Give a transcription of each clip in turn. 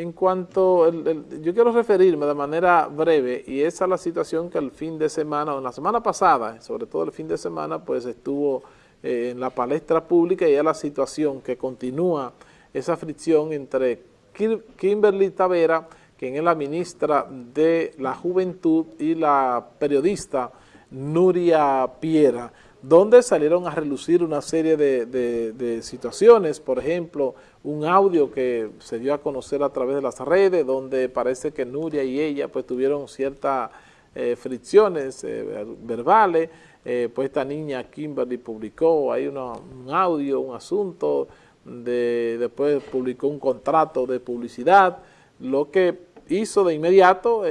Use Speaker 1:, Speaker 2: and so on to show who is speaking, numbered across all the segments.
Speaker 1: en cuanto, yo quiero referirme de manera breve, y es la situación que el fin de semana, o en la semana pasada, sobre todo el fin de semana, pues estuvo eh, en la palestra pública y es la situación que continúa esa fricción entre Kimberly Tavera, quien es la ministra de la Juventud, y la periodista Nuria Piera, donde salieron a relucir una serie de, situaciones, por ejemplo, un audio que se dio a conocer a través de las redes, donde parece que Nuria y ella pues tuvieron ciertas eh, fricciones eh, verbales, eh, pues esta niña Kimberly publicó ahí un audio, un asunto, de, después publicó un contrato de publicidad, lo que hizo de inmediato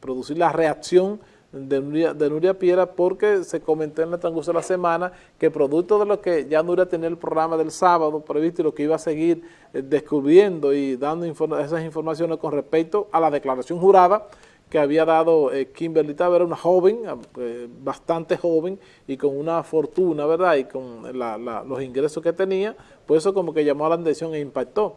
Speaker 1: producir la reacción de Nuria, de Nuria Piera porque se comentó en el transcurso de la semana que producto de lo que ya Nuria tenía el programa del sábado previsto y lo que iba a seguir eh, descubriendo y dando esas informaciones con respecto a la declaración jurada que había dado eh, Kimberly Tavera, una joven, eh, bastante joven y con una fortuna, ¿verdad? Y con los ingresos que tenía, pues eso como que llamó a la atención e impactó.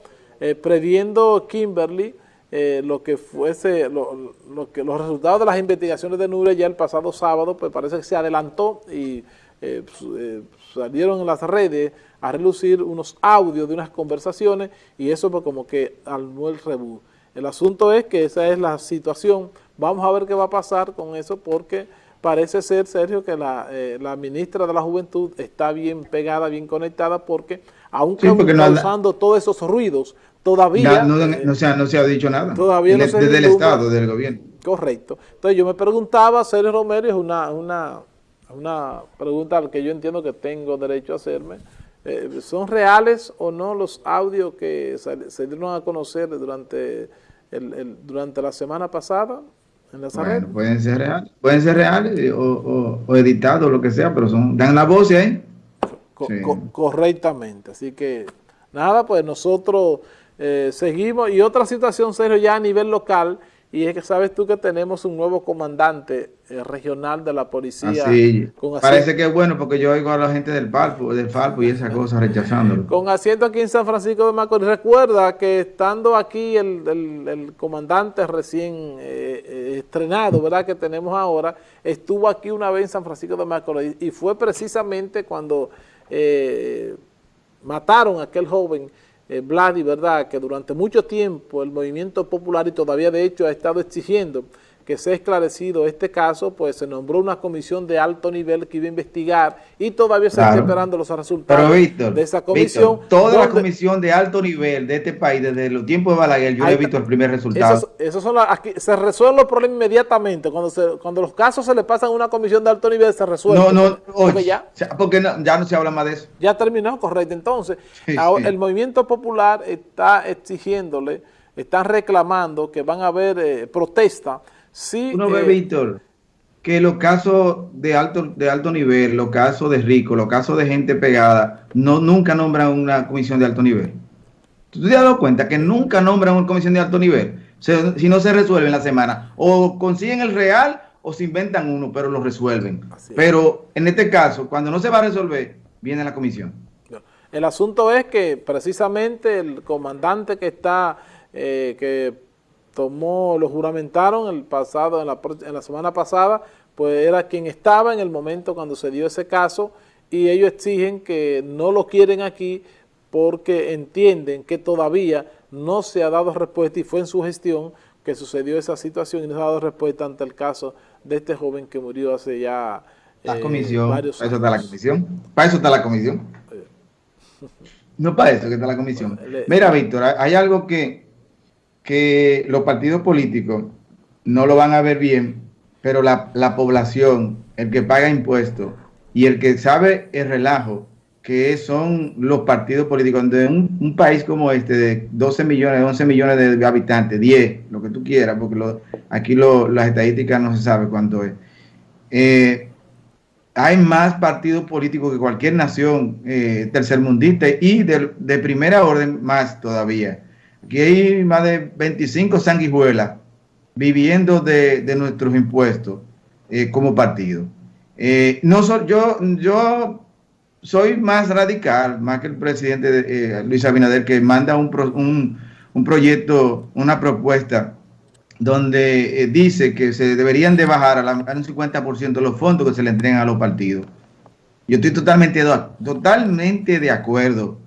Speaker 1: previendo Kimberly eh, lo que fuese, lo, que los resultados de las investigaciones de Nuria ya el pasado sábado, pues parece que se adelantó y eh, eh, salieron en las redes a relucir unos audios de unas conversaciones y eso pues como que armó el rebú. El asunto es que esa es la situación, vamos a ver qué va a pasar con eso porque parece ser, Sergio, que la, la ministra de la Juventud está bien pegada, bien conectada porque aunque causando todos esos ruidos, Todavía...
Speaker 2: No, no, se, ha, no, se, ha, dicho nada. Todavía no Desde el Estado, del gobierno.
Speaker 1: Correcto. Entonces yo me preguntaba, Sergio Romero, es una, una, una pregunta que yo entiendo que tengo derecho a hacerme. Eh, ¿Son reales o no los audios que se, dieron a conocer durante, el, durante la semana pasada en la bueno,
Speaker 2: pueden ser reales, pueden ser reales o, o, editados, lo que sea, pero son dan la voz ahí.
Speaker 1: correctamente. Así que, nada, pues nosotros eh, seguimos, y otra situación, Sergio, ya a nivel local, y es que sabes tú que tenemos un nuevo comandante eh, regional de la policía.
Speaker 2: Ah, Parece que es bueno porque yo oigo a la gente del Falpo, del y esa cosa rechazándolo.
Speaker 1: Con asiento aquí en San Francisco de Macorís. Recuerda que estando aquí el, comandante recién eh, estrenado, ¿verdad? Que tenemos ahora, estuvo aquí una vez en San Francisco de Macorís y fue precisamente cuando mataron a aquel joven eh, Vladi, ¿verdad?, que durante mucho tiempo el movimiento popular y todavía de hecho ha estado exigiendo que sea esclarecido este caso, pues se nombró una comisión de alto nivel que iba a investigar y todavía se está esperando los resultados de esa comisión.
Speaker 2: toda la comisión de alto nivel de este país, desde los tiempos de Balaguer, yo he visto el primer resultado.
Speaker 1: Esos, son aquí, se resuelven los problemas inmediatamente. Cuando se, cuando los casos se le pasan a una comisión de alto nivel, se resuelven.
Speaker 2: No, no, porque, ya, porque ya no se habla más de eso.
Speaker 1: Ya terminó, correcto. Entonces, el movimiento popular está exigiéndole, están reclamando que van a haber eh, protestas Sí,
Speaker 2: Uno ve, eh, Víctor, que los casos de alto, de alto nivel, los casos de ricos, los casos de gente pegada, no, nunca nombran una comisión de alto nivel. ¿Tú te has dado cuenta que nunca nombran una comisión de alto nivel? si no se resuelve en la semana. O consiguen el real o se inventan uno, pero lo resuelven. pero en este caso, cuando no se va a resolver, viene la comisión.
Speaker 1: El asunto es que precisamente el comandante que está, eh, que tomó, lo juramentaron el pasado, en la, en la semana pasada, pues era quien estaba en el momento cuando se dio ese caso y ellos exigen que no lo quieren aquí porque entienden que todavía no se ha dado respuesta y fue en su gestión que sucedió esa situación y no se ha dado respuesta ante el caso de este joven que murió hace ya
Speaker 2: la eh, comisión, varios Para eso está la comisión. Para eso está la comisión. No para eso que está la comisión. Mira, Víctor, hay algo que que los partidos políticos no lo van a ver bien, pero la, población, el que paga impuestos y el que sabe el relajo que son los partidos políticos de un, país como este de 12 millones, 11 millones de habitantes, 10, lo que tú quieras, porque aquí las estadísticas no se sabe cuánto es. Eh, hay más partidos políticos que cualquier nación eh, tercermundista y de primera orden más todavía. Aquí hay más de 25 sanguijuelas viviendo de, nuestros impuestos eh, como partido. Eh, no yo, yo soy más radical, más que el presidente eh, Luis Abinader, que manda un, un proyecto, una propuesta donde dice que se deberían de bajar a, un 50% los fondos que se le entregan a los partidos. Yo estoy totalmente, totalmente de acuerdo,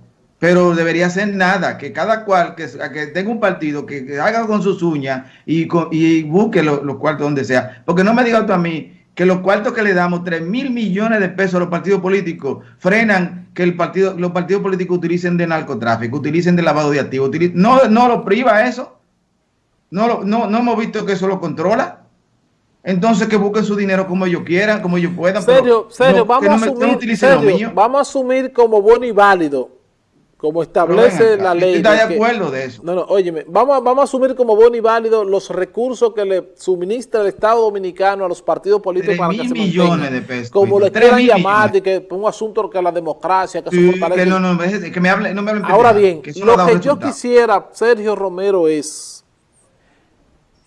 Speaker 2: pero debería ser nada, que cada cual que, que tenga un partido, que, haga con sus uñas y, y busque los cuartos donde sea. Porque no me digas tú a mí que los cuartos que le damos, 3 mil millones de pesos a los partidos políticos, frenan que el partido, los partidos políticos utilicen de narcotráfico, utilicen de lavado de activos. no, no lo priva eso. No, no, no hemos visto que eso lo controla. Entonces que busquen su dinero como ellos quieran, como ellos puedan.
Speaker 1: Serio, serio, vamos, a asumir, vamos a asumir como bueno y válido, como establece la ley.
Speaker 2: Estoy de acuerdo de eso.
Speaker 1: No, no, óyeme, vamos, vamos a asumir como bueno y válido los recursos que le suministra el Estado Dominicano a los partidos políticos
Speaker 2: para que se millones de pesos.
Speaker 1: Como le quieran llamar, de que un asunto que la democracia, que
Speaker 2: se Que no, no, que me hable, no me hablen
Speaker 1: Ahora bien, lo que yo quisiera, Sergio Romero, es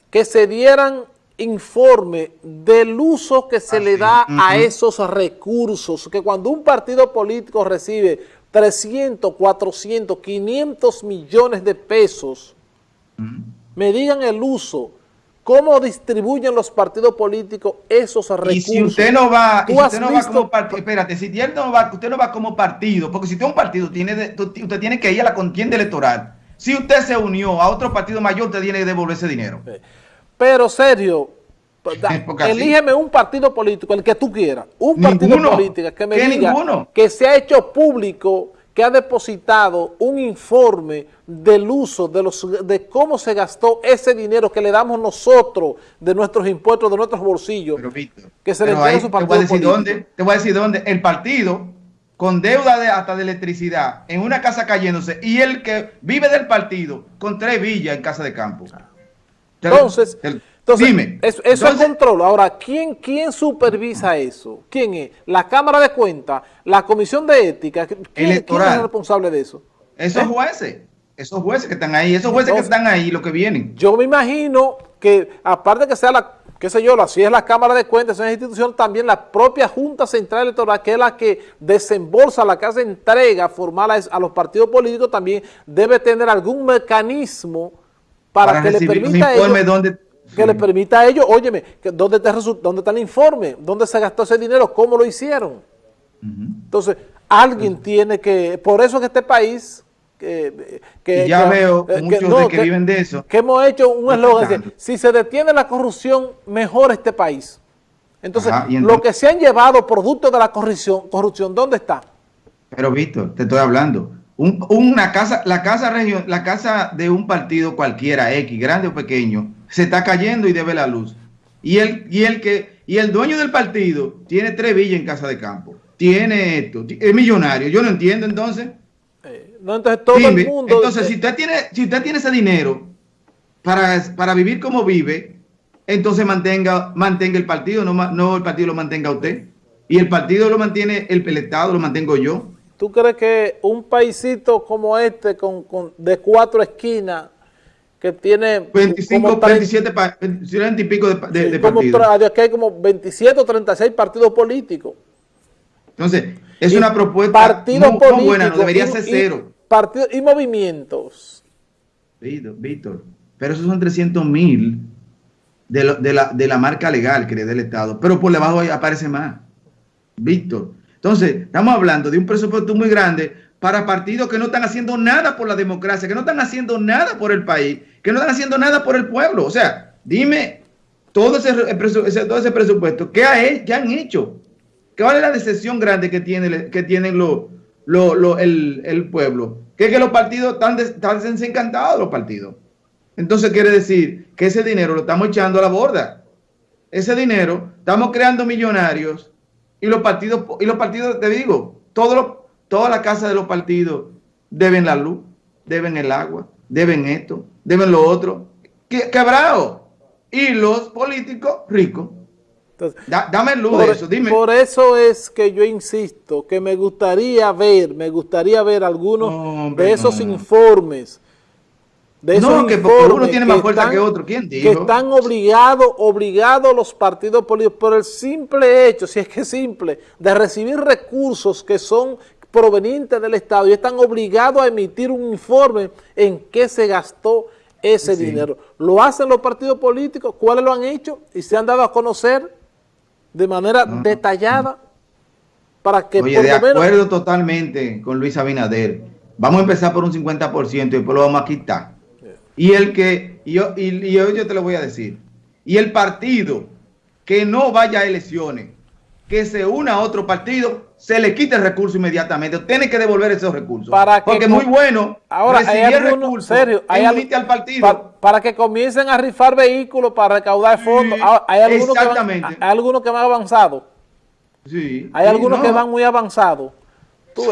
Speaker 1: que se dieran informe del uso que se le da a esos recursos, que cuando un partido político recibe 300, 400, 500 millones de pesos, me digan el uso, cómo distribuyen los partidos políticos esos recursos. Y
Speaker 2: si usted no va, usted no va como partido, espérate, si usted no va, usted no va como partido, porque si usted es un partido, tiene usted tiene que ir a la contienda electoral. Si usted se unió a otro partido mayor, usted tiene que devolver ese dinero.
Speaker 1: Pero serio, elígeme un partido político, el que tú quieras, un partido político que me diga que se ha hecho público, que ha depositado un informe del uso, de los de cómo se gastó ese dinero que le damos nosotros de nuestros impuestos, de nuestros bolsillos,
Speaker 2: que se le a su partido te voy a decir Dónde, te voy a decir dónde, el partido con deuda de, hasta de electricidad, en una casa cayéndose, y el que vive del partido con tres villas en casa de campo.
Speaker 1: Entonces, dime, eso, es control. Ahora, ¿quién, ¿quién supervisa eso? ¿Quién es? ¿La Cámara de Cuentas? ¿La Comisión de Ética? ¿Quién, es responsable de eso?
Speaker 2: Esos ¿Eh? jueces, esos jueces que están ahí, esos jueces que están ahí, lo que vienen.
Speaker 1: Yo me imagino que, aparte que sea la, qué sé yo, si es la Cámara de Cuentas, es una institución, también la propia Junta Central Electoral, que es la que desembolsa, la que hace entrega formal a los partidos políticos, también debe tener algún mecanismo para, que le permita a ellos, que le permita a ellos, óyeme, ¿dónde, está, ¿dónde está el informe? ¿Dónde se gastó ese dinero? ¿Cómo lo hicieron? Entonces, alguien tiene que, por eso que este país que,
Speaker 2: que ya veo eh, muchos de que, viven de eso.
Speaker 1: Que hemos hecho un eslogan, si se detiene la corrupción, mejor este país. Entonces, lo que se han llevado producto de la corrupción, corrupción, ¿dónde está?
Speaker 2: Pero Víctor, te estoy hablando, una casa, la casa región, la casa de un partido cualquiera, X, grande o pequeño, se está cayendo y debe la luz. Y el, y el que, y el dueño del partido tiene tres villas en casa de campo. Tiene esto, es millonario. Yo no entiendo entonces.
Speaker 1: Eh, no, entonces todo el mundo.
Speaker 2: Entonces, si usted tiene, si usted tiene ese dinero para, para vivir como vive, entonces mantenga, mantenga el partido, no, no el partido lo mantenga usted. Y el partido lo mantiene el, el Estado, lo mantengo yo.
Speaker 1: ¿Tú crees que un paisito como este, con, de cuatro esquinas, que tiene
Speaker 2: 25, como 27, 20 y pico de, de, partidos.
Speaker 1: Aquí hay como 27 o 36 partidos políticos.
Speaker 2: Entonces, es una propuesta muy, buena, no debería ser cero.
Speaker 1: partidos y movimientos.
Speaker 2: Víctor, pero esos son 300 mil de, de, la, de la marca legal que le dé el Estado, pero por debajo aparece más. Víctor, entonces, estamos hablando de un presupuesto muy grande para partidos que no están haciendo nada por la democracia, que no están haciendo nada por el país, que no están haciendo nada por el pueblo. O sea, dime todo ese, todo ese presupuesto, ¿qué, han hecho? ¿Cuál es la decepción grande que, tiene, que tienen el, pueblo? Que es que los partidos están, están desencantados, los partidos. Entonces quiere decir que ese dinero lo estamos echando a la borda. Ese dinero, estamos creando millonarios y los partidos, y los partidos, te digo, todos toda la casa de los partidos deben la luz, deben el agua, deben esto, deben lo otro. Quebrado. Y los políticos ricos. dame luz de eso, dime.
Speaker 1: Por eso es que yo insisto que me gustaría ver, me gustaría ver algunos de esos informes
Speaker 2: no, que uno tiene más fuerza que otro. ¿Quién dijo?
Speaker 1: Que están obligados, obligados los partidos políticos por el simple hecho, si es que es simple, de recibir recursos que son provenientes del Estado y están obligados a emitir un informe en qué se gastó ese dinero. ¿Lo hacen los partidos políticos? ¿Cuáles lo han hecho? ¿Y se han dado a conocer de manera detallada?
Speaker 2: Para que Oye, de acuerdo totalmente con Luis Abinader. Vamos a empezar por un 50% y después lo vamos a quitar. Y el que, yo, y yo te lo voy a decir, y el partido que no vaya a elecciones, que se una a otro partido, se le quita el recurso inmediatamente. Tiene que devolver esos recursos.
Speaker 1: Para
Speaker 2: Porque es muy bueno
Speaker 1: ahora hay recursos serio, hay al partido. Para, que comiencen a rifar vehículos para recaudar fondos. Ah, hay algunos exactamente. Que van, hay algunos que van avanzados. Sí, hay algunos que van muy avanzados.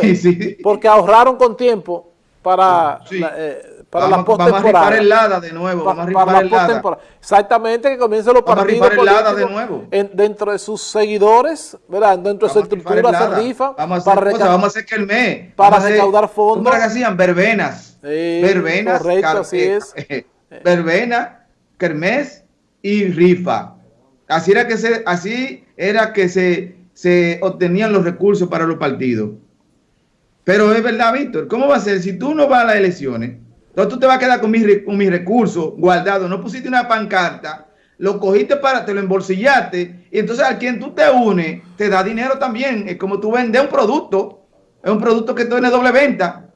Speaker 1: Sí, sí. Porque ahorraron con tiempo para...
Speaker 2: Eh, para vamos, la Vamos a el LADA de nuevo. vamos a rifar el LADA.
Speaker 1: Exactamente, que comiencen los partidos a LADA de nuevo. dentro de sus seguidores, ¿verdad? Dentro de su estructura se rifa.
Speaker 2: Vamos a hacer, para vamos a hacer que el mes.
Speaker 1: Para recaudar fondos.
Speaker 2: ¿Cómo que hacían? Verbenas. verbenas.
Speaker 1: Correcto, así es.
Speaker 2: verbena, kermés y rifa. Así era que se, así era que se, se obtenían los recursos para los partidos. Pero es verdad, Víctor, ¿cómo va a ser si tú no vas a las elecciones? Entonces tú te vas a quedar con mis, con mis recursos guardados. No pusiste una pancarta, lo cogiste para, te lo embolsillaste. Y entonces a quien tú te unes, te da dinero también. Es como tú vendes un producto. Es un producto que tiene doble venta.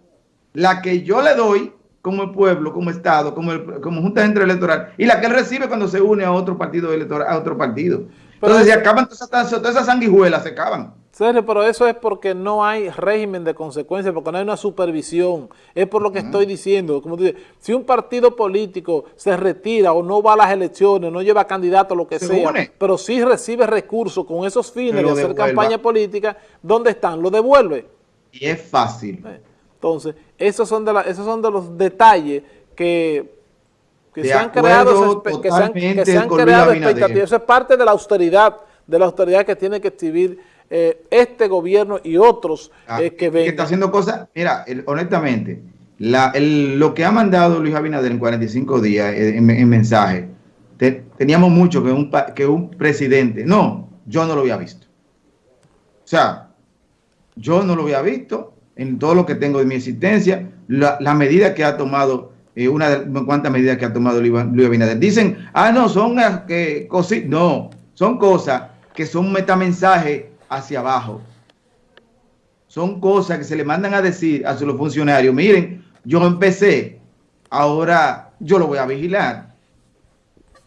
Speaker 2: La que yo le doy como el pueblo, como Estado, como, el, como Junta Central Electoral, y la que él recibe cuando se une a otro partido electoral, a otro partido. Entonces, si acaban todas esas, todas esas sanguijuelas, se acaban.
Speaker 1: Serio, pero eso es porque no hay régimen de consecuencias, porque no hay una supervisión. Es por lo que estoy diciendo. Como dice, si un partido político se retira o no va a las elecciones, no lleva candidato, lo que sea, pero sí recibe recursos con esos fines de hacer campaña política, ¿dónde están? Lo devuelve.
Speaker 2: Y es fácil. Eh,
Speaker 1: entonces, esos son de, la, esos son de los detalles que se han creado, que se han, creado expectativas. Eso es parte de la austeridad, de la austeridad que tiene que exhibir eh, este gobierno y otros ah, eh, que ven.
Speaker 2: Que está haciendo cosas, mira, honestamente, lo que ha mandado Luis Abinader en 45 días eh, en, mensaje, teníamos mucho que un, que un presidente, no, yo no lo había visto. O sea, yo no lo había visto en todo lo que tengo de mi existencia, la, medida que ha tomado, una de cuántas medidas que ha tomado Luis Abinader. Dicen, ah, no, son que cosas, no, son cosas que son metamensajes hacia abajo. Son cosas que se le mandan a decir a los funcionarios, miren, yo empecé, ahora yo lo voy a vigilar.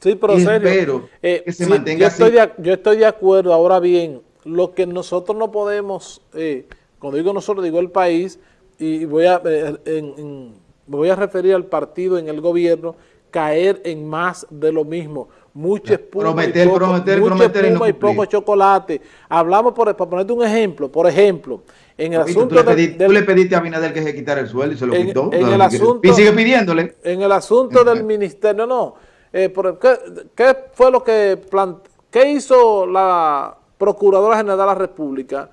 Speaker 1: Sí, pero serio, eh, que se mantenga yo Estoy de, yo estoy de acuerdo, ahora bien, lo que nosotros no podemos, eh, cuando digo nosotros, digo el país, y voy a, eh, voy a referir al partido en el gobierno, caer en más de lo mismo mucha espuma,
Speaker 2: prometer, y, poco, prometer,
Speaker 1: prometer y, poco chocolate. Hablamos, por, para ponerte un ejemplo, por ejemplo, en el asunto... Tú le,
Speaker 2: pediste, tú le pediste a Abinader que se quitara el sueldo y se lo quitó.
Speaker 1: En el asunto,
Speaker 2: y sigue pidiéndole.
Speaker 1: En el asunto del ministerio, no, eh, por, ¿qué, ¿qué, fue lo que qué hizo la Procuradora General de la República?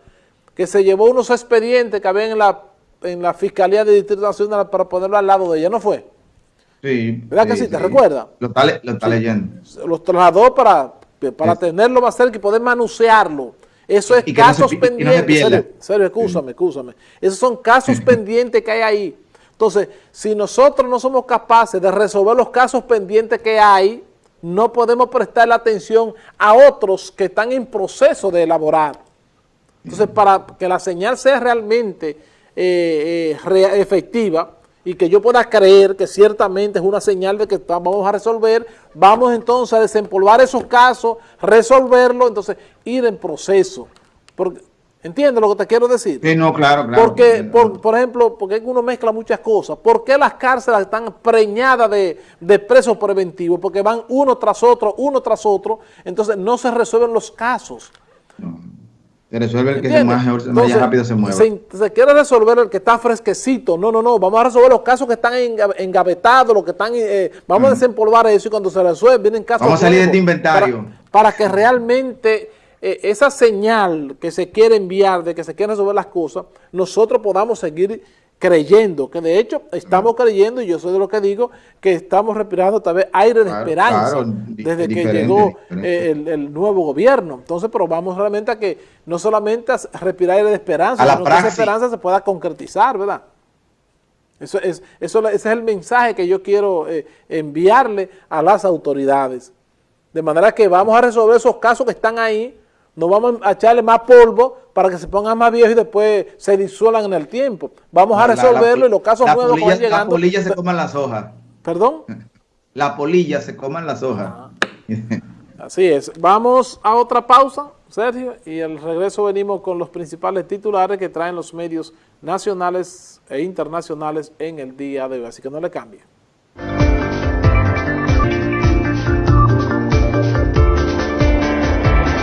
Speaker 1: Que se llevó unos expedientes que había en la, en la Fiscalía de Distrito Nacional para ponerlo al lado de ella, ¿no fue?
Speaker 2: Sí.
Speaker 1: ¿Verdad que sí? ¿Te recuerda?
Speaker 2: Lo está, leyendo.
Speaker 1: Los trasladó para, para tenerlo más cerca y poder manusearlo. Eso es casos pendientes. serio, serio, escúchame, escúchame. Esos son casos pendientes que hay ahí. Entonces, si nosotros no somos capaces de resolver los casos pendientes que hay, no podemos prestar la atención a otros que están en proceso de elaborar. Entonces, para que la señal sea realmente eh, eh, efectiva, y que yo pueda creer que ciertamente es una señal de que vamos a resolver, vamos entonces a desempolvar esos casos, resolverlo, entonces ir en proceso. Porque, ¿Entiendes lo que te quiero decir?
Speaker 2: Sí, no, claro, claro.
Speaker 1: Porque, por, ejemplo, porque uno mezcla muchas cosas. ¿Por qué las cárceles están preñadas de, de presos preventivos? Porque van uno tras otro, uno tras otro, entonces no se resuelven los casos.
Speaker 2: Se resuelve el que más, rápido se mueve.
Speaker 1: Se, quiere resolver el que está fresquecito. No, no, no. Vamos a resolver los casos que están engavetados, los que están... Eh, vamos a desempolvar eso y cuando se resuelve vienen casos...
Speaker 2: Vamos a salir de este inventario.
Speaker 1: Para, que realmente eh, esa señal que se quiere enviar de que se quieren resolver las cosas, nosotros podamos seguir creyendo, que de hecho estamos creyendo, y yo soy de lo que digo, que estamos respirando tal vez aire de esperanza desde que llegó eh, El, nuevo gobierno. Entonces, pero vamos realmente a que no solamente a respirar aire de esperanza, sino que esa esperanza se pueda concretizar, ¿verdad? Eso es, eso, ese es el mensaje que yo quiero eh, enviarle a las autoridades. De manera que vamos a resolver esos casos que están ahí, no vamos a echarle más polvo para que se pongan más viejos y después se disuelan en el tiempo. Vamos a resolverlo y los casos nuevos
Speaker 2: que van llegando... La polilla se coman las hojas.
Speaker 1: ¿Perdón?
Speaker 2: La polilla se coman las hojas. Ah.
Speaker 1: Así es. Vamos a otra pausa, Sergio, y al regreso venimos con los principales titulares que traen los medios nacionales e internacionales en el día de hoy. Así que no le cambie.